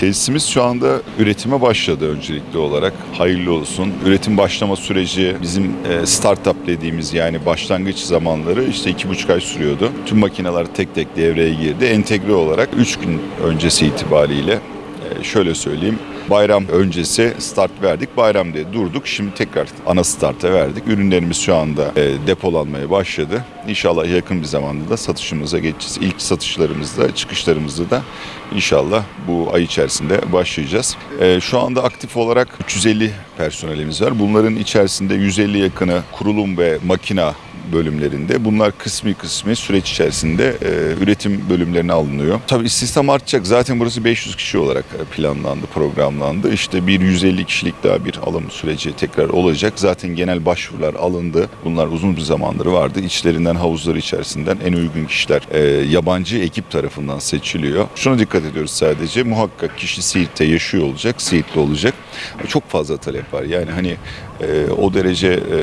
Tesisimiz şu anda üretime başladı öncelikli olarak. Hayırlı olsun. Üretim başlama süreci bizim e, startup dediğimiz yani başlangıç zamanları işte iki buçuk ay sürüyordu. Tüm makineler tek tek devreye girdi. Entegre olarak 3 gün öncesi itibariyle e, şöyle söyleyeyim. Bayram öncesi start verdik. Bayramda durduk. Şimdi tekrar ana starta verdik. Ürünlerimiz şu anda e, depolanmaya başladı. İnşallah yakın bir zamanda da satışımıza geçeceğiz. İlk satışlarımızda, çıkışlarımızda da inşallah bu ay içerisinde başlayacağız. E, şu anda aktif olarak 350 personelimiz var. Bunların içerisinde 150 yakını kurulum ve makina bölümlerinde. Bunlar kısmi kısmi süreç içerisinde e, üretim bölümlerine alınıyor. Tabii istihdam artacak. Zaten burası 500 kişi olarak e, planlandı, programlandı. İşte bir 150 kişilik daha bir alım süreci tekrar olacak. Zaten genel başvurular alındı. Bunlar uzun bir zamandır vardı. İçlerinden havuzları içerisinden en uygun kişiler e, yabancı ekip tarafından seçiliyor. Şuna dikkat ediyoruz sadece. Muhakkak kişi Siirt'te yaşıyor olacak, Siirtli olacak. Çok fazla talep var. Yani hani e, o derece e,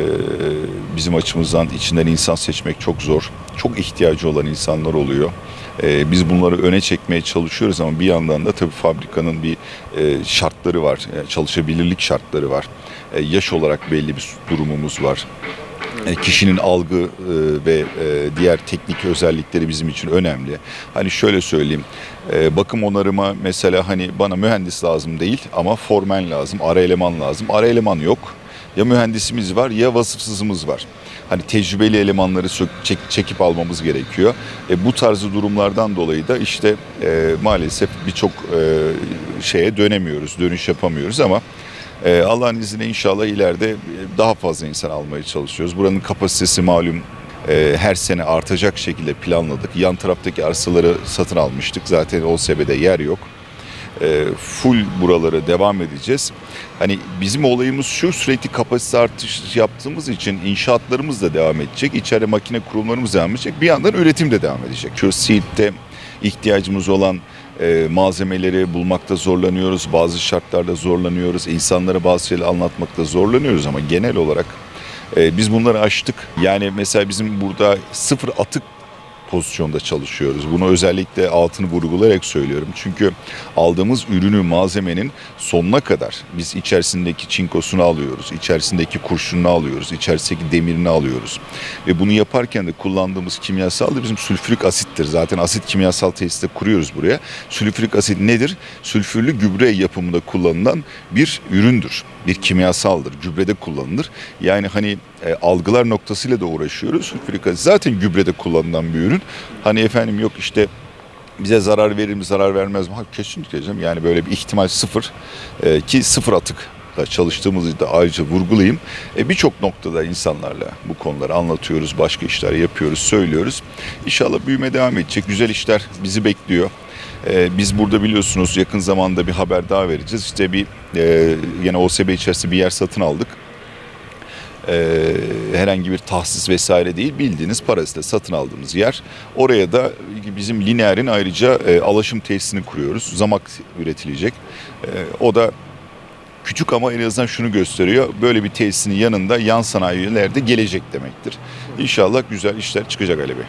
bizim açımızdan içinden insan seçmek çok zor. Çok ihtiyacı olan insanlar oluyor. E, biz bunları öne çekmeye çalışıyoruz ama bir yandan da tabii fabrikanın bir e, şartları var. E, çalışabilirlik şartları var. E, yaş olarak belli bir durumumuz var. E, kişinin algı e, ve e, diğer teknik özellikleri bizim için önemli. Hani şöyle söyleyeyim, bakım onarıma mesela hani bana mühendis lazım değil ama formen lazım, ara eleman lazım. Ara eleman yok. Ya mühendisimiz var ya vasıfsızımız var. Hani tecrübeli elemanları çekip almamız gerekiyor. E, bu tarzı durumlardan dolayı da işte e, maalesef birçok e, şeye dönemiyoruz, dönüş yapamıyoruz ama ee, Allah'ın izniyle inşallah ileride e, daha fazla insan almaya çalışıyoruz. Buranın kapasitesi malum e, her sene artacak şekilde planladık. Yan taraftaki arsaları satın almıştık. Zaten o sebede yer yok. E, full buralara devam edeceğiz. Hani bizim olayımız şu sürekli kapasite artış yaptığımız için inşaatlarımız da devam edecek. İçeride makine kurumlarımız devam edecek. Bir yandan üretim de devam edecek. Şu Siirt'te ihtiyacımız olan e, malzemeleri bulmakta zorlanıyoruz. Bazı şartlarda zorlanıyoruz. İnsanlara bazı şeyleri anlatmakta zorlanıyoruz ama genel olarak e, biz bunları aştık. Yani mesela bizim burada sıfır atık pozisyonda çalışıyoruz. Bunu özellikle altını vurgulayarak söylüyorum. Çünkü aldığımız ürünü, malzemenin sonuna kadar biz içerisindeki çinkosunu alıyoruz, içerisindeki kurşununu alıyoruz, içerisindeki demirini alıyoruz. Ve bunu yaparken de kullandığımız kimyasal da bizim sülfürik asittir. Zaten asit kimyasal tesiste kuruyoruz buraya. Sülfürik asit nedir? Sülfürlü gübre yapımında kullanılan bir üründür. Bir kimyasaldır. Gübrede kullanılır. Yani hani e, algılar noktasıyla da uğraşıyoruz. Sülfürik asit zaten gübrede kullanılan bir ürün. Hani efendim yok işte bize zarar verir mi zarar vermez mi? Ha, kesinlikle canım. Yani böyle bir ihtimal sıfır E, ki sıfır atık da çalıştığımızı da ayrıca vurgulayayım. E, Birçok noktada insanlarla bu konuları anlatıyoruz, başka işler yapıyoruz, söylüyoruz. İnşallah büyüme devam edecek. Güzel işler bizi bekliyor. E, biz burada biliyorsunuz yakın zamanda bir haber daha vereceğiz. İşte bir e, yine OSB içerisinde bir yer satın aldık e, herhangi bir tahsis vesaire değil bildiğiniz parasıyla satın aldığımız yer. Oraya da bizim lineerin ayrıca e, alaşım tesisini kuruyoruz. Zamak üretilecek. E, o da küçük ama en azından şunu gösteriyor. Böyle bir tesisin yanında yan sanayiler de gelecek demektir. İnşallah güzel işler çıkacak Ali Bey.